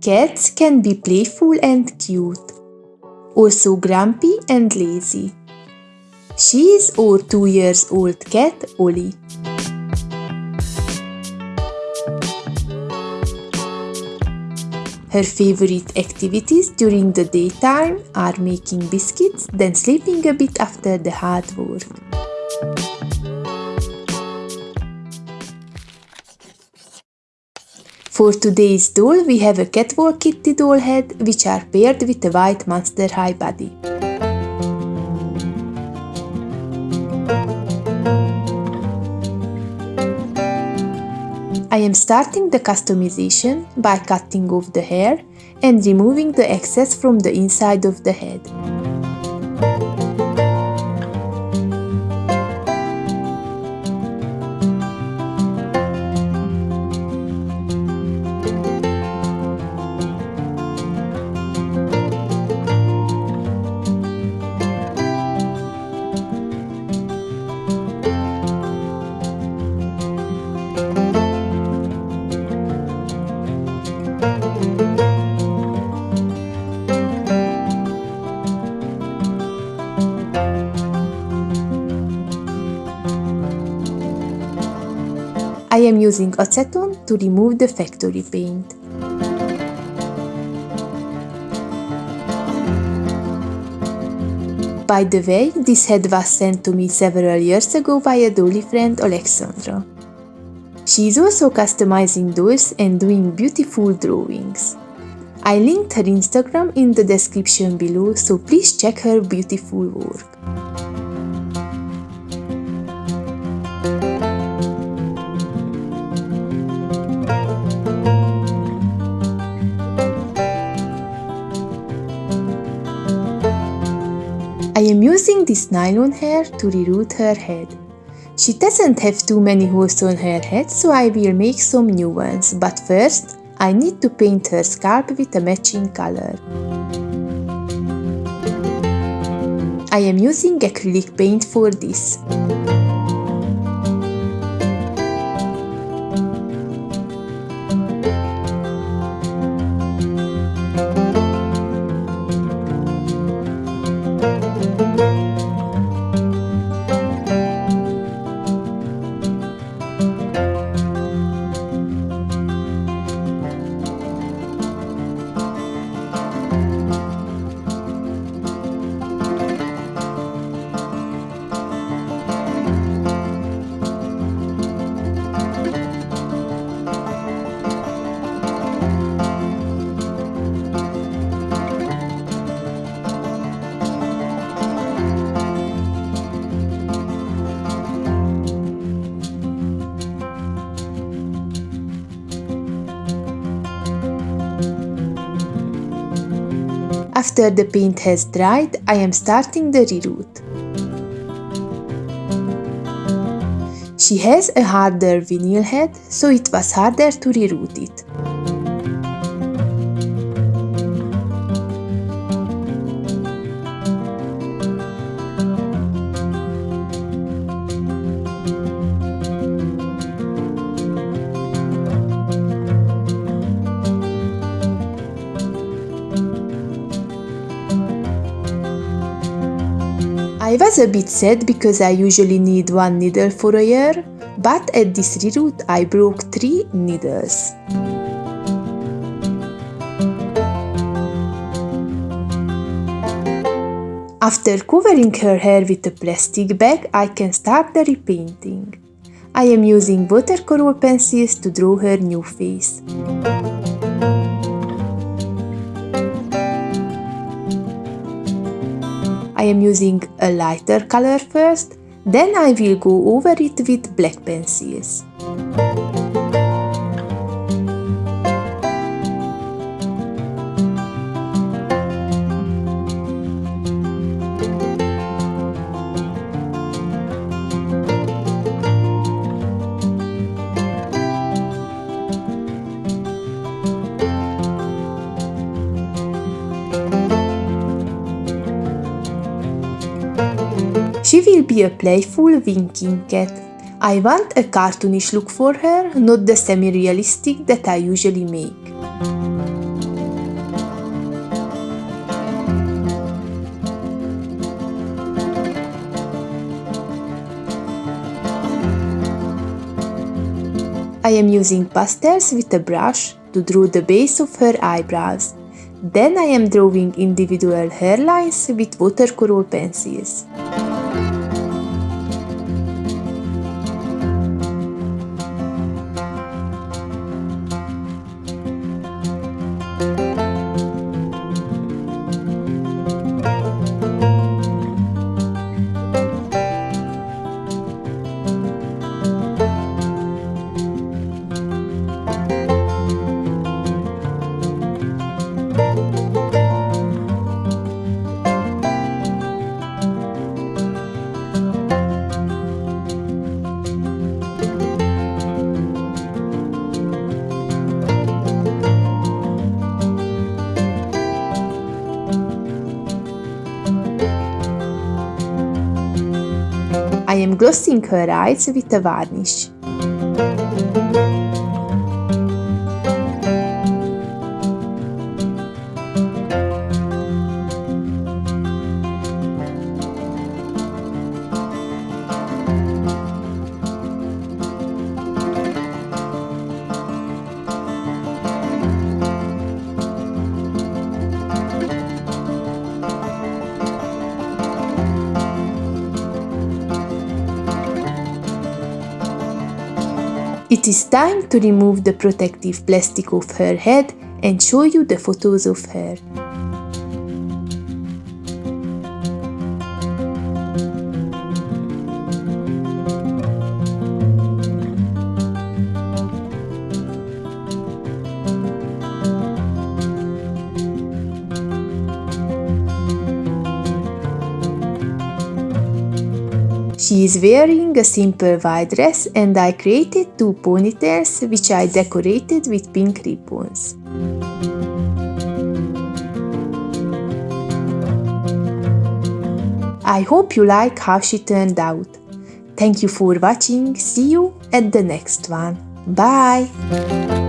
Cats can be playful and cute, also grumpy and lazy. She is our two years old cat, Oli. Her favorite activities during the daytime are making biscuits, then sleeping a bit after the hard work. For today's doll, we have a catwalk kitty doll head, which are paired with a white monster high body. I am starting the customization by cutting off the hair and removing the excess from the inside of the head. I am using acetone to remove the factory paint. By the way, this head was sent to me several years ago by a dolly friend Alexandra. She is also customizing dolls and doing beautiful drawings. I linked her Instagram in the description below, so please check her beautiful work. Am using this nylon hair to reroot her head. She doesn't have too many holes on her head, so I will make some new ones, but first I need to paint her scalp with a matching color. I am using acrylic paint for this. After the paint has dried, I am starting the reroot. She has a harder vinyl head, so it was harder to reroot it. I was a bit sad because I usually need one needle for a year, but at this reroot I broke three needles. After covering her hair with a plastic bag, I can start the repainting. I am using watercolor pencils to draw her new face. Am using a lighter color first, then I will go over it with black pencils. She will be a playful winking cat. I want a cartoonish look for her, not the semi-realistic that I usually make. I am using pastels with a brush to draw the base of her eyebrows. Then I am drawing individual hairlines with watercolor pencils. Am glossing her eyes with a varnish. It is time to remove the protective plastic of her head and show you the photos of her. She is wearing a simple white dress and I created two ponytails which I decorated with pink ribbons. I hope you like how she turned out. Thank you for watching, see you at the next one. Bye!